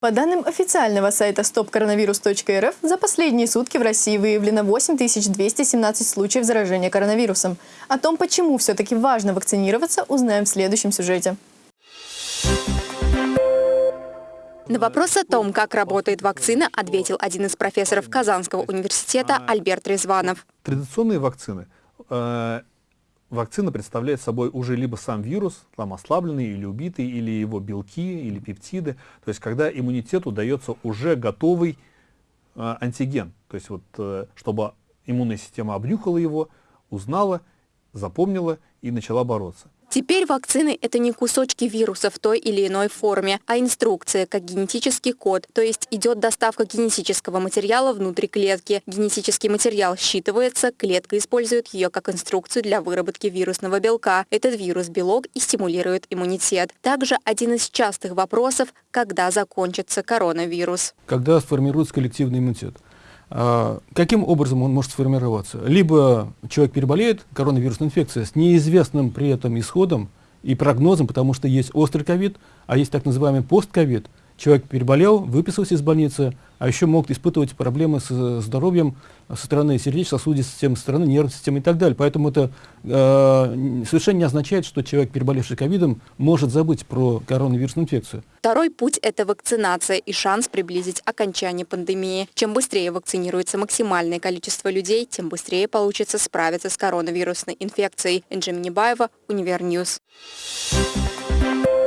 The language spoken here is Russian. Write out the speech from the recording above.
По данным официального сайта stopcoronavirus.rf, за последние сутки в России выявлено 8217 случаев заражения коронавирусом. О том, почему все-таки важно вакцинироваться, узнаем в следующем сюжете. На вопрос о том, как работает вакцина, ответил один из профессоров Казанского университета Альберт Резванов. Традиционные вакцины э, вакцина представляет собой уже либо сам вирус, там ослабленный или убитый, или его белки, или пептиды. То есть когда иммунитету дается уже готовый э, антиген. То есть вот, э, чтобы иммунная система обнюхала его, узнала, запомнила и начала бороться. Теперь вакцины – это не кусочки вируса в той или иной форме, а инструкция, как генетический код, то есть идет доставка генетического материала внутри клетки. Генетический материал считывается, клетка использует ее как инструкцию для выработки вирусного белка. Этот вирус-белок и стимулирует иммунитет. Также один из частых вопросов – когда закончится коронавирус. Когда сформируется коллективный иммунитет? А, каким образом он может сформироваться? Либо человек переболеет коронавирусной инфекцией с неизвестным при этом исходом и прогнозом, потому что есть острый ковид, а есть так называемый постковид. Человек переболел, выписался из больницы, а еще могут испытывать проблемы с здоровьем со стороны сердечно-сосудистой системы, со стороны нервной системы и так далее. Поэтому это э, совершенно не означает, что человек, переболевший ковидом, может забыть про коронавирусную инфекцию. Второй путь – это вакцинация и шанс приблизить окончание пандемии. Чем быстрее вакцинируется максимальное количество людей, тем быстрее получится справиться с коронавирусной инфекцией. Энджи Минибаева, Univer News. Thank you.